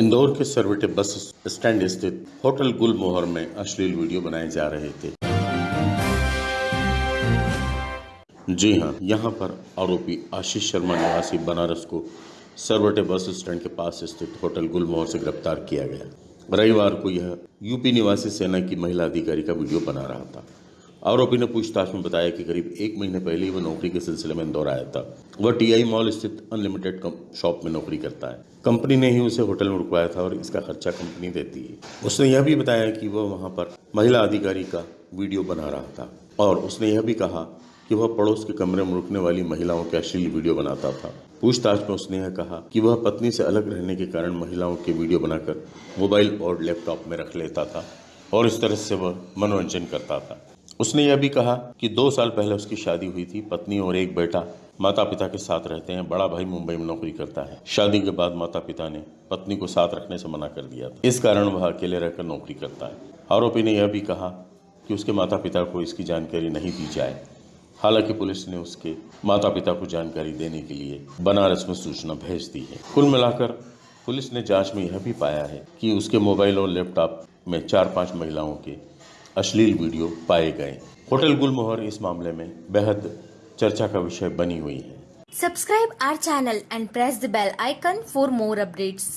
इंदौर के Sarwate bus stand स्थित hotel गुलमोहर में अश्लील वीडियो बनाए जा रहे थे। जी हाँ, यहाँ पर आरोपी आशीष शर्मा निवासी बनारस को सरवटे बस स्टैंड के पास स्थित होटल गुलमोहर से गिरफ़्तार किया गया। रविवार को यह यूपी निवासी सेना की महिला अधिकारी का वीडियो बना रहा था। आरोपी ने पूछताछ में बताया कि करीब एक महीने पहले ही वह नौकरी के सिलसिले में इंदौर आया था। वह टीआई मॉल स्थित अनलिमिटेड शॉप में नौकरी करता है। कंपनी ने ही उसे होटल में रुकवाया था और इसका खर्चा कंपनी देती है। उसने यह भी बताया कि वह वहाँ पर महिला अधिकारी का वीडियो बना रहा था और उसने यह भी कहा कि वह पड़ोस के कमरे में रुकने वाली महिलाओं के अश्लील वीडियो बनाता था। पूछताछ में उसने यह कहा कि वह पत्नी से अलग रहने के कारण महिलाओं के वीडियो बनाकर मोबाइल और लैपटॉप में रख लेता था और इस तरह से वह मनोरंजन करता था। उसने यह भी कहा कि दो साल पहले उसकी शादी हुई थी, पत्नी और एक बेटा। माता पिता के साथ रहते हैं, बड़ा भाई मुंबई में नौकरी करता है। शादी के बाद माता पिता ने पत्नी को साथ रखने से मना कर दिया था। इस कारण वह अकेले रहकर नौकरी करता है। आरोपी ने यह भी कहा कि उसके माता पिता को इसकी जानकारी नहीं दी जाए। हालाँकि पुलिस ने उसके माता पिता को जानकारी देने के लिए बनारस में सूचना भेज दी है। कुल मिलाकर पुलिस ने जाँच में यह भी पाया है कि उसके मोबाइल और लैपटॉप में चार पाँच महिलाओं के अश्लील वीडियो पाए गए। होटल गुलमोहर इस मामले में बेहद चर्चा का विषय बनी हुई है। Subscribe our channel and press the bell icon for more updates